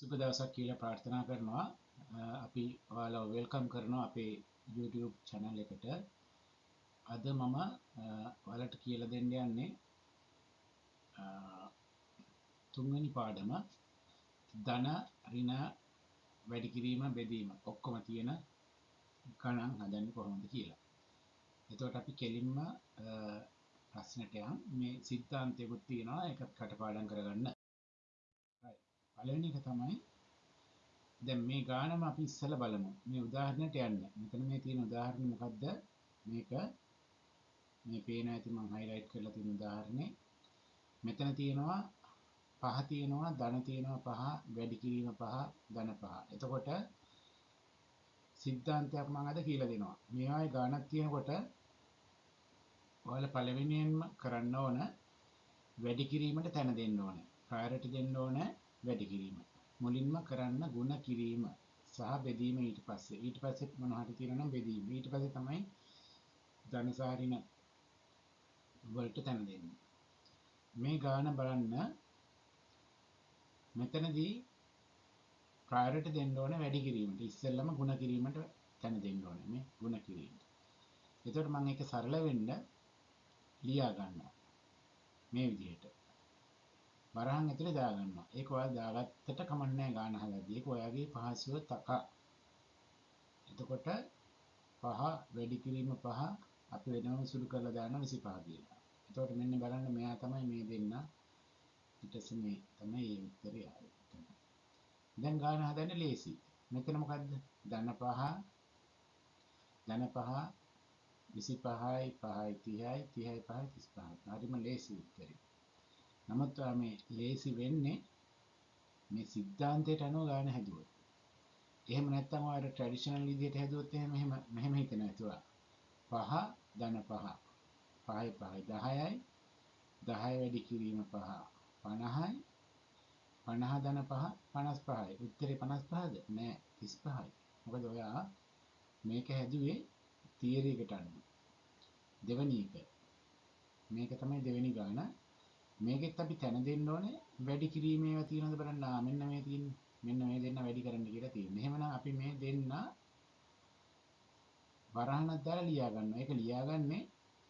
සුබ දවසක් කියලා ප්‍රාර්ථනා කරනවා. අපි ඔයාලව වෙල්කම් කරනවා අපේ YouTube channel එකට. අද මම ඔයාලට කියලා දෙන්න යන්නේ තුන්වෙනි පාඩම ධන ඍණ වැඩි කිරීම බෙදීම. ඔක්කොම තියෙන ගණන් හදන්නේ කොහොමද කියලා. එතකොට අපි කෙලින්ම ප්‍රශ්නට යන්. මේ සිද්ධාන්තයකුත් තියෙනවා. ඒකත් කටපාඩම් කරගන්න. පළවෙනි එක තමයි දැන් මේ ගානම අපි ඉස්සෙල්ලා බලමු. මේ උදාහරණයට යන්න. මෙතන මේ තියෙන උදාහරණය මොකද්ද? මේක මේ පේන ඇති මම highlight කරලා තියෙන උදාහරණේ. මෙතන තියෙනවා පහ තියෙනවා ධන තියෙනවා පහ වැඩි කිරීම පහ ධන පහ. එතකොට සිද්ධාන්තයක් මම අද කියලා දෙනවා. මේවායේ ගානක් තියෙනකොට ඔයාලා පළවෙනියෙන්ම කරන්න ඕන වැඩි කිරීමට තැන දෙන්න ඕනේ. ප්‍රයොරිටි දෙන්න ඕනේ වැඩි කිරීම. මුලින්ම කරන්න ಗುಣ කිරීම සහ බෙදීම ඊට පස්සේ. ඊට පස්සේ මොන හරි තියෙනවා නම් බෙදීම. ඊට පස්සේ තමයි ධනසාරින වලට තැන දෙන්නේ. මේ ගාන බලන්න මෙතනදී ප්‍රයොරිටි දෙන්න ඕනේ වැඩි කිරීමට. ඉස්සෙල්ලම ಗುಣ කිරීමට තැන දෙන්න ඕනේ මේ ಗುಣ කිරීමට. එතකොට මම ඒක සරල වෙන්න ලියා ගන්නවා. මේ විදිහට. වරහන් ඇතුලේ දාගන්නවා. ඒක ඔයාලා දාගත්තට කමක් නැහැ ගාන හදද්දී. ඒක ඔයාගේ පහසුව තක. එතකොට පහ වැඩි කිරීම පහ අපි වෙනම සුළු කරලා දාන 25 කියලා. එතකොට මෙන්න බලන්න මෙයා තමයි මේ දෙන්න. ඊට පස්සේ මේ තමයි මේ උත්තරය ආවේ. දැන් ගාන හදන්න ලේසි. මෙතන මොකද්ද? ධන පහ ධන පහ 25යි 5යි 30යි 30යි 5යි 35යි. හරිම ලේසි උත්තරේ. නමුත් මේ ලේසි වෙන්නේ මේ සිද්ධාන්තයට අනුව ගාන හැදුවොත්. එහෙම නැත්නම් ඔයාලා ට්‍රැඩිෂනල් විදිහට හැදුවොත් එහෙම එහෙම මෙහෙම හිතන ඇතුවා. පහ ධන පහ. පහයි පහයි 10යි. 10 වැඩි කිරීම පහ 50යි. 50 ධන පහ 55යි. උත්තරේ 55ද? නෑ 35යි. මොකද ඔයා මේක හැදුවේ තියරි එකට අනුව. දෙවෙනි එක. මේක තමයි දෙවෙනි ගාන. මේකෙත් අපි තැන දෙන්න ඕනේ වැඩි කිරීමේ ඒවා තියෙනවද බලන්න. ආ මෙන්න මේ තියෙන්නේ. මෙන්න මේ දෙන්න වැඩි කරන්න කියලා තියෙන්නේ. එහෙමනම් අපි මේ දෙන්න වරහණක් දාලා ලියා ගන්නවා. ඒක ලියාගන්නේ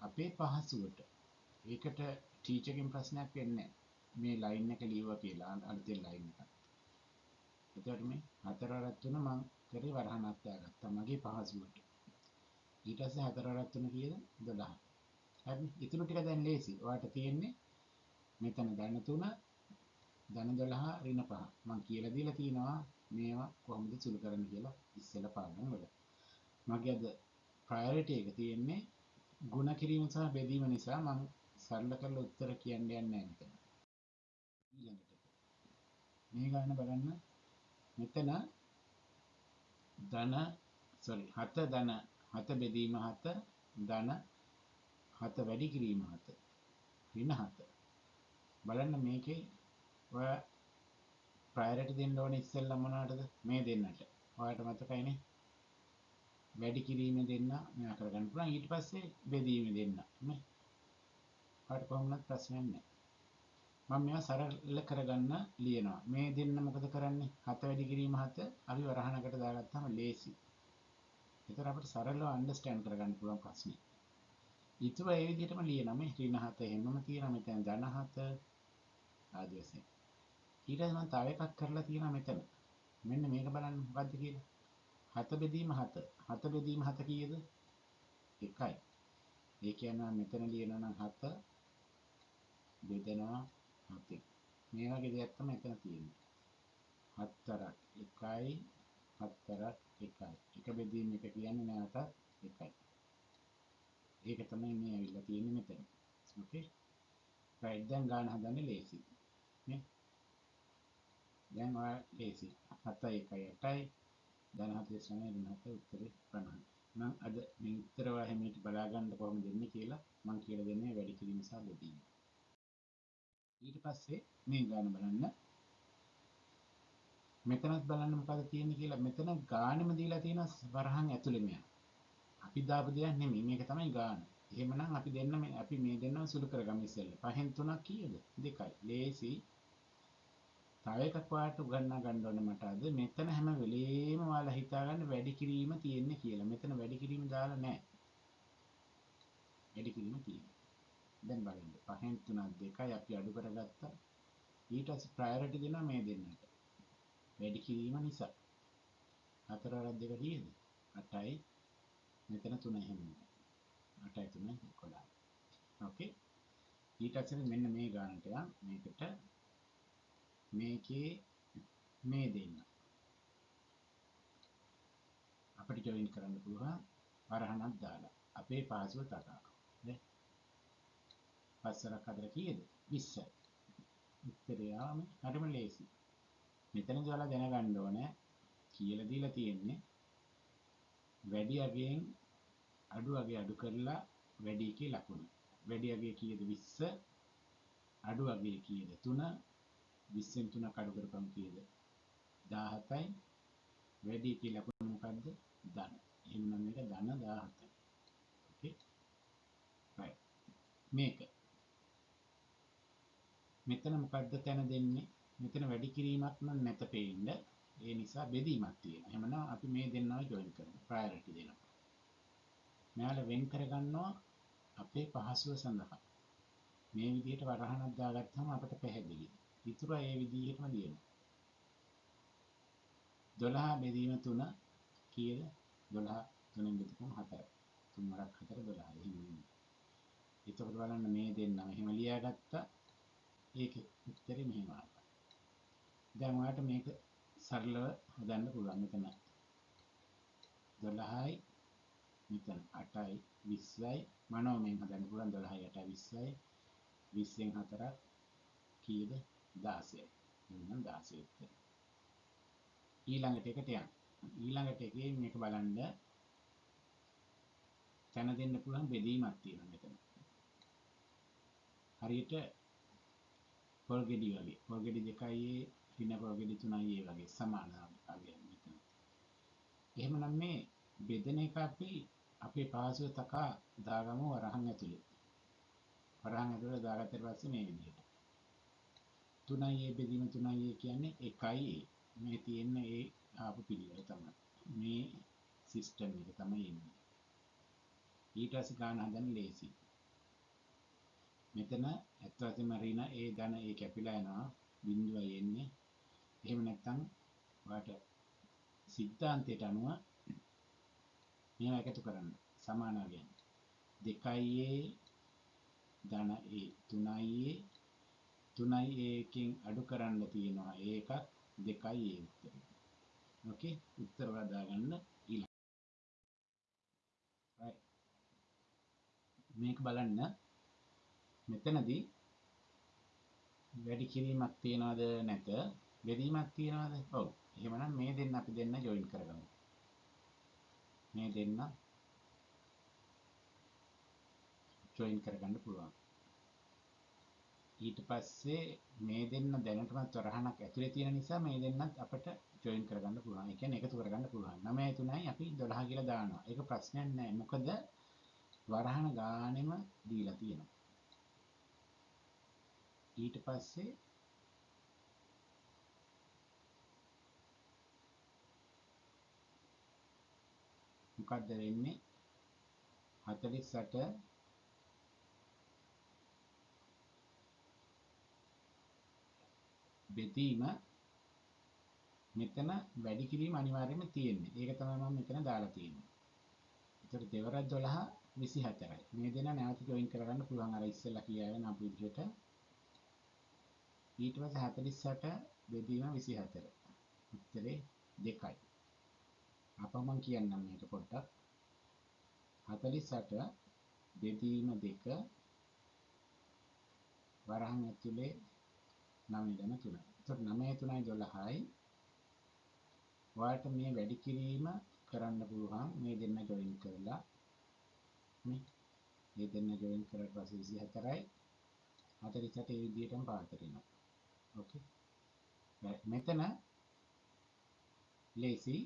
අපේ පහසුවට. ඒකට ටීචර්ගෙන් ප්‍රශ්නයක් වෙන්නේ මේ ලයින් එක ලියුවා කියලා අලුතෙන් ලයින් එකක්. එතකොට මේ හතර වරක් තුන මම කරේ වරහණක් දාගත්තා මගේ පහසුවට. ඊට පස්සේ හතර වරක් තුන කීයද 12. හරි. ඉතුරු ටික දැන් ලේසි. ඔයාලට තියෙන්නේ මෙතන ධන 3 ධන 12 ඍණ 5 මම කියලා දීලා තියෙනවා මේවා කොහොමද සුළු කරන්න කියලා ඉස්සෙල්ලා පාඩම් වල. මගේ අද ප්‍රයොරිටි එක තියෙන්නේ ಗುಣ කිරීම සහ බෙදීම නිසා මම සරල කරලා උත්තර කියන්න යන්නේ නැහැ මෙතන. ඊළඟට මේ ගන්න බලන්න. මෙතන ධන sorry හත ධන හත බෙදීම හත ධන හත වැඩි කිරීම හත ඍණ හත. බලන්න මේකේ ඔය ප්‍රයොරිටි දෙන්න ඕනේ ඉස්සෙල්ලා මොනවටද මේ දෙන්නට. ඔයාලට මතකයිනේ. වැඩි කිරීමේ දෙන්න මෙයා කරගන්න පුළුවන්. ඊට පස්සේ බෙදීමේ දෙන්න. නේ. ඔයාලට කොහොමවත් ප්‍රශ්නයක් නැහැ. මම මේවා සරල කරගන්න ලියනවා. මේ දෙන්න මොකද කරන්නේ? හත වැඩි කිරීම හත අපි වරහණකට දාගත්තාම ලේසි. ඒතර අපිට සරලව අන්ඩර්ස්ටෑන්ඩ් කරගන්න පුළුවන් ප්‍රශ්නේ. ඊටව ඒ විදිහටම ලියනවා මේ ඍණ හත එහෙමම තියෙනවා මෙතන ධන හත ආදී වශයෙන්. ඊට පස්සේ මම තව එකක් කරලා තියෙනවා මෙතන. මෙන්න මේක බලන්න මොකද්ද කියලා. හත බෙදීම හත. හත බෙදීම හත කීයද? 1යි. ඒ කියන්නේ මෙතන ලියනවා නම් හත බෙදනවා හතෙන්. මේ වගේ දෙයක් තමයි එතන තියෙන්නේ. හතරක් 1යි හතරක් 1යි. එක බෙදීම එක කියන්නේ නැවතත් 1යි. ඒක තමයි මේ ඇවිල්ලා තියෙන්නේ මෙතන. ඕකේ. right දැන් ගාන හදන්න ලේසි. නේ? දැන් ඔය ලේසි. 7 1 8යි. දැන් 49 වෙන හත උත්තරේ 50. මම අද මේ උත්තර ඔයා හැමීට බලා ගන්න කොහොමද දෙන්නේ කියලා මම කියලා දෙන්නේ වැඩි කිරීම සහ බෙදීම. ඊට පස්සේ මේ ගාන බලන්න. මෙතනත් බලන්න මොකද තියෙන්නේ කියලා මෙතන ගානෙම දීලා තියෙන වරහන් ඇතුළෙම යන. අපි දාපු දෙයක් නෙමෙයි මේක තමයි ගාන. එහෙමනම් අපි දෙන්න අපි මේ දෙන්නම සුළු කරගමු ඉස්සෙල්ලා. පහෙන් තුනක් කීයද? දෙකයි. ලේසි. තව එකක් ඔයාලට උගන්වා ගන්න ඕනේ මට අද මෙතන හැම වෙලේම ඔයාලා හිතාගන්න වැඩි කිරීම තියෙන්නේ කියලා. මෙතන වැඩි කිරීම දාලා නැහැ. වැඩි කිරීම තියෙන්නේ. දැන් බලන්න. පහෙන් තුනක් දෙකයි අපි අඩු කරගත්තා. ඊට පස්සේ ප්‍රයොරිටි දෙනවා මේ දෙන්නට. වැඩි කිරීම නිසා. හතර වරක් දෙක කීයද? 8යි. මෙතන 3 එහෙම නෑ. 8යි 3යි 11. ඕකේ. ඊට පස්සේ මෙන්න මේ ගානට යන් මේකට මේකේ මේ දෙන්න. අපිට ජොයින් කරන්න පුළුවන් වරහණක් දාලා. අපේ පාසුව තකා. නේ? පස්සරක් හදලා කීයද? 20යි. උත්තරය ආම හරිම ලේසි. මෙතනදී ඔයාලා දැනගන්න ඕනේ කියලා දීලා තියෙන්නේ වැඩි අගයෙන් අඩු අගය අඩු කරලා වැඩි එකේ ලකුණ. වැඩි අගය කීයද 20 අඩු අගය කීයද 3 20න් 3 කඩු කරපම් කීයද 17යි වැඩි එකේ ලකුණ මොකද්ද ධන. එහෙනම් මේක ධන 17යි. ඕකේ. right. මේක මෙතන මොකද්ද තැන දෙන්නේ? මෙතන වැඩි කිරීමක් නම් නැත පෙන්න. ඒ නිසා බෙදීමක් තියෙනවා. එහෙමනම් අපි මේ දෙන්නව ජොයින් කරමු. ප්‍රයොරිටි දෙනවා. මෙයාලා වෙන් කරගන්නවා අපේ පහසුව සඳහා. මේ විදිහට වරහණක් දාගත්තාම අපට පැහැදිලි. ඉතුරු ඒ විදිහටම දිනනවා. 12 බෙදීම 3 කීයද? 12 3ෙන් බෙදපුවම 4. 3 වරක් 4 12. එහෙම නෙමෙයි. එතකොට බලන්න මේ දෙන්නම එහෙම ලියාගත්තා. ඒකේ උත්තරේ මෙහෙම ආවා. දැන් ඔයාලට මේක සරලව හදන්න පුළුවන් මෙතන 12යි මෙතන 8යි 20යි මනෝමයෙන් හදන්න පුළුවන් 12යි 8යි 20යි 20න් 4ක් කීයද 16යි එහෙනම් 16 උත්තරේ ඊළඟට එකට යන්න. ඊළඟට එකේ මේක බලන්න තැන දෙන්න පුළුවන් බෙදීමක් තියෙනවා මෙතන. හරියට පොල් ගෙඩි වගේ. පොල් ගෙඩි දෙකයි රින පොල් ගෙඩි තුනයි ඒ වගේ සමාන අගයක් මෙතන. එහෙමනම් මේ බෙදෙන එක අපි අපේ පාසුව තකා දාගමු වරහන් ඇතුලේ. වරහන් ඇතුලේ දාගත්තට පස්සේ මේ විදිහට. 3යි ඒ බෙදීම 3යි කියන්නේ 1යි මේ තියෙන ඒ ආපු පිළිවෙල තමයි. මේ සිස්ටම් එක තමයි එන්නේ. ඊට පස්සේ ගන්න හදන්න ලේසි. මෙතන ඇත්ත වශයෙන්ම රින ඒ ධන ඒ කැපිලා යනවා බිඳුවයි එන්නේ. එහෙම නැත්නම් ඔයාලට සිද්ධාන්තයට අනුව මේවා එකතු කරන්න සමානවලින් 2a ධන a 3a 3a එකෙන් අඩු කරන්න තියෙනවා ඒකත් 2a උත්තරේ. ඕකේ උත්තර වදා ගන්න ඊළඟ. right මේක බලන්න මෙතනදී වැඩි කිරීමක් තියනවද නැත බෙදීමක් තියනවද? ඔව්. එහෙමනම් මේ දෙන්න අපි දෙන්න ජොයින් කරගමු. මේ දෙන්න ජොයින් කරගන්න පුළුවන්. ඊට පස්සේ මේ දෙන්න දැනටමත් වරහණක් ඇතුලේ තියෙන නිසා මේ දෙන්නත් අපිට ජොයින් කරගන්න පුළුවන්. ඒ කියන්නේ එකතු කරගන්න පුළුවන්. 9 3යි අපි 12 කියලා දානවා. ඒක ප්‍රශ්නයක් නෑ. මොකද වරහණ ගානෙම දීලා තියෙනවා. ඊට පස්සේ මොකක්ද වෙන්නේ 48 බෙදීම මෙතන වැඩි කිරීම අනිවාර්යයෙන්ම තියෙන්නේ. ඒක තමයි මම මෙතන දාලා තියෙන්නේ. ඒතර දෙවරක් 12 24යි. මේ දෙන නැවත ජොයින් කරගන්න පුළුවන් අර ඉස්සෙල්ලා කියාගෙන අපු විදිහට. ඊට පස්සේ 48 බෙදීම 24. උත්තරේ 2යි. අප මම කියන්නම් මේක පොඩ්ඩක් 48 බෙදීම 2 වරහන් ඇතුලේ 9 දන 3. එතකොට 9 3යි 12යි. ඔයාලට මේ වැඩි කිරීම කරන්න පුළුවන් මේ දෙන්න ජොයින් කරලා මේ මේ දෙන්න ජොයින් කරලා පස්සේ 24යි 48 ඒ විදිහටම පාත වෙනවා. ඕකේ. මෙතන ලේසි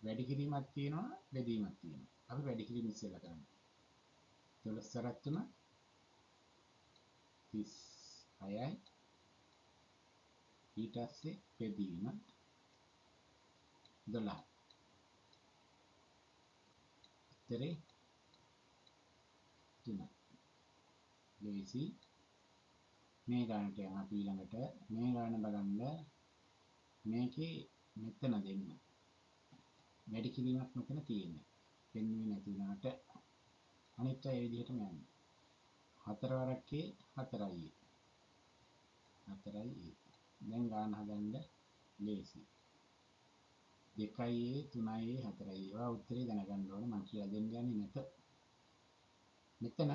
වැඩි කිරීමක් තියෙනවා බෙදීමක් තියෙනවා. අපි වැඩි කිරීම ඉස්සෙල්ලා කරමු. 12 සරත් 3 36යි ඊට පස්සේ බෙදීම 12 උත්තරේ 3 ලේසි. මේ ගානට යන අපි ඊළඟට. මේ ගාන බලන්න මේකේ මෙතන දෙන්න. වැඩි කිරීමක් මෙතන තියෙන්නේ. පෙන්වෙන්නේ නැති වුණාට අනිත් අය ඒ විදිහටම යන්නේ. හතර වරක්කේ හතරයි හතරයි දැන් ගාන හදන්න ලේසි. දෙකයි තුනයි හතරයි ඒවා උත්තරේ දැනගන්න ඕන. මම කියලා දෙන්න යන්නේ නැත. මෙතන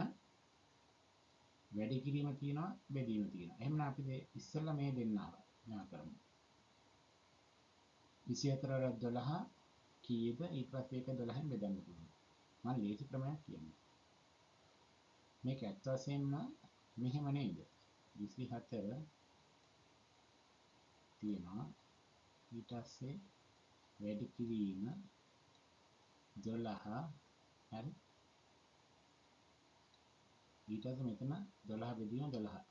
වැඩි කිරීම තියෙනවා බෙදීම තියෙනවා. එහෙනම් අපි ඉස්සෙල්ලා මේ දෙන්නාව ඥා කරමු. 24 වරක් 12 කීයද? ඊට පස්සේ ඒක 12න් බෙදන්න පුළුවන්. මම ලේසි ක්‍රමයක් කියන්නේ. මේක ඇත්ත වශයෙන්ම මෙහෙම නේද 24 තියෙනවා. ඊට පස්සේ වැඩි කිරීම 12 හරි? ඊට පස්සේ මෙතන 12 බෙදීම 12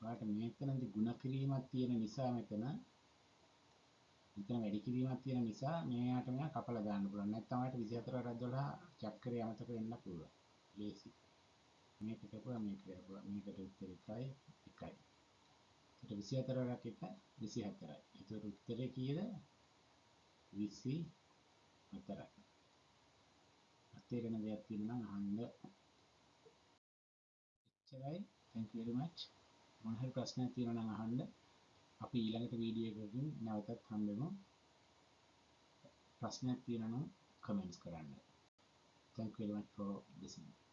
ඔයාලට මෙතනදී ಗುಣ කිරීමක් තියෙන නිසා මෙතන මෙතන වැඩි කිරීමක් තියෙන නිසා මෙයාට මෙයා කපලා දාන්න පුළුවන්. නැත්නම් ඔයාලට 24 වරක් 12 චක්‍රය අමතක වෙන්න පුළුවන්. ලේසි. මේක කරපුවා මේක කරපුවා මේකට උත්තරේ 1යි 1යි ඒකට 24 වරක් 1 24යි ඒතර උත්තරේ කීයද 24යි අතේරෙන දෙයක් තියෙනවා නම් අහන්න එච්චරයි thank you very much මොන හරි ප්‍රශ්නයක් තියෙනවා නම් අහන්න අපි ඊළඟට වීඩියෝ එකකින් නැවතත් හම්බෙමු ප්‍රශ්නයක් තියෙනවා නම් කමෙන්ට්ස් කරන්න thank you very much for listening.